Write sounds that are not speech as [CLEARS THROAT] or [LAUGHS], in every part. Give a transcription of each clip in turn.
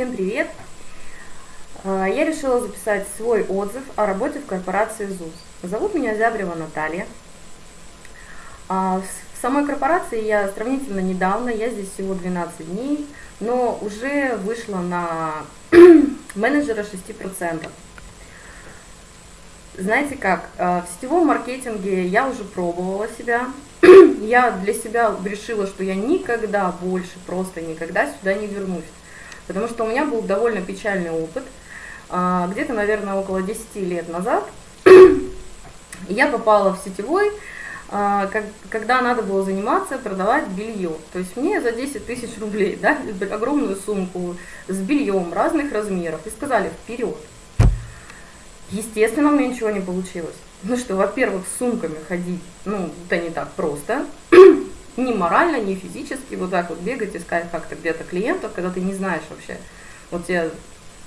Всем привет! А, я решила записать свой отзыв о работе в корпорации ЗУС. Зовут меня Зябрева Наталья. А, в самой корпорации я сравнительно недавно, я здесь всего 12 дней, но уже вышла на [CLEARS THROAT] менеджера 6%. Знаете как, а, в сетевом маркетинге я уже пробовала себя. [CLEARS THROAT] Я для себя решила, что я никогда больше, просто никогда сюда не вернусь. Потому что у меня был довольно печальный опыт. А, где-то, наверное, около 10 лет назад [CLEARS THROAT] я попала в сетевой, а, когда надо было заниматься, продавать белье. То есть мне за 10 тысяч рублей, да, [LAUGHS] огромную сумку с бельем разных размеров, и сказали вперед. Естественно, у меня ничего не получилось. Ну что, во-первых, с сумками ходить, ну, это не так просто [CLEARS THROAT] ни морально, ни физически, вот так вот бегать, искать как-то где-то клиентов, когда ты не знаешь вообще. Вот тебе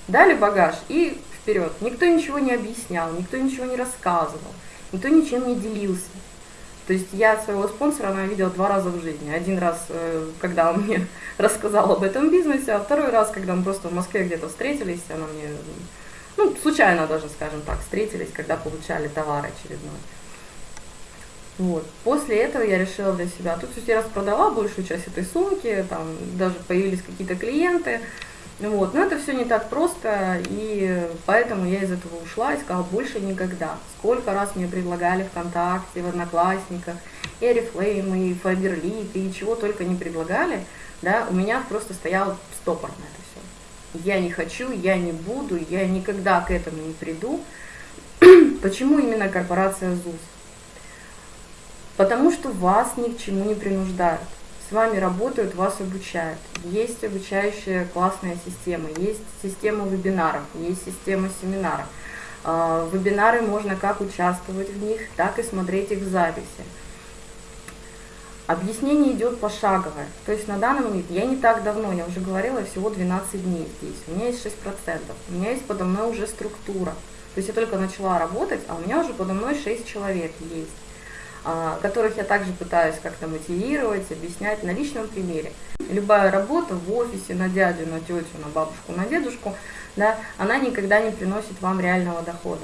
дали багаж и вперед. Никто ничего не объяснял, никто ничего не рассказывал, никто ничем не делился. То есть я своего спонсора, она видела два раза в жизни. Один раз, э, когда он мне [LAUGHS] рассказал об этом бизнесе, а второй раз, когда мы просто в Москве где-то встретились, она мне, ну, случайно даже, скажем так, встретились, когда получали товар очередной. Вот. После этого я решила для себя, тут я распродала большую часть этой сумки, там даже появились какие-то клиенты, вот. но это все не так просто, и поэтому я из этого ушла и сказала, больше никогда. Сколько раз мне предлагали ВКонтакте, в Одноклассниках, и Oriflame, и Faberlic, и чего только не предлагали, да, у меня просто стоял стопор на это все. Я не хочу, я не буду, я никогда к этому не приду. [CLEARS THROAT] Почему именно корпорация ЗУС? Потому что вас ни к чему не принуждают. С вами работают, вас обучают. Есть обучающая классная система, есть система вебинаров, есть система семинаров. А, вебинары можно как участвовать в них, так и смотреть их в записи. Объяснение идет пошаговое. То есть на данный момент, я не так давно, я уже говорила, всего 12 дней здесь. У меня есть 6%. У меня есть подо мной уже структура. То есть я только начала работать, а у меня уже подо мной 6 человек есть. А, которых я также пытаюсь как-то мотивировать, объяснять на личном примере. Любая работа в офисе на дядю, на тетю, на бабушку, на дедушку, да, она никогда не приносит вам реального дохода.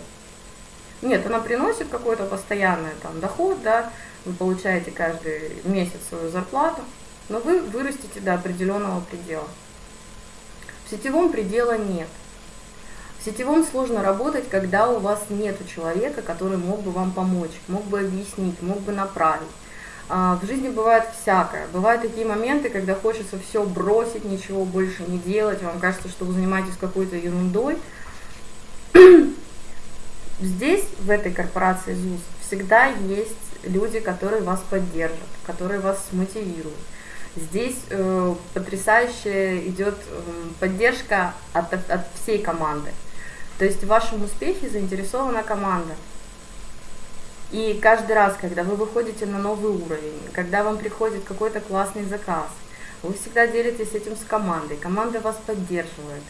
Нет, она приносит какой-то постоянный там, доход, да, вы получаете каждый месяц свою зарплату, но вы вырастете до определенного предела. В сетевом предела нет. В сетевом сложно работать, когда у вас нет человека, который мог бы вам помочь, мог бы объяснить, мог бы направить. А, в жизни бывает всякое. Бывают такие моменты, когда хочется все бросить, ничего больше не делать, вам кажется, что вы занимаетесь какой-то ерундой. [CLEARS THROAT] Здесь, в этой корпорации ЗУС, всегда есть люди, которые вас поддержат, которые вас мотивируют. Здесь э, потрясающая идет э, поддержка от, от всей команды. То есть в вашем успехе заинтересована команда. И каждый раз, когда вы выходите на новый уровень, когда вам приходит какой-то классный заказ, вы всегда делитесь этим с командой, команда вас поддерживает.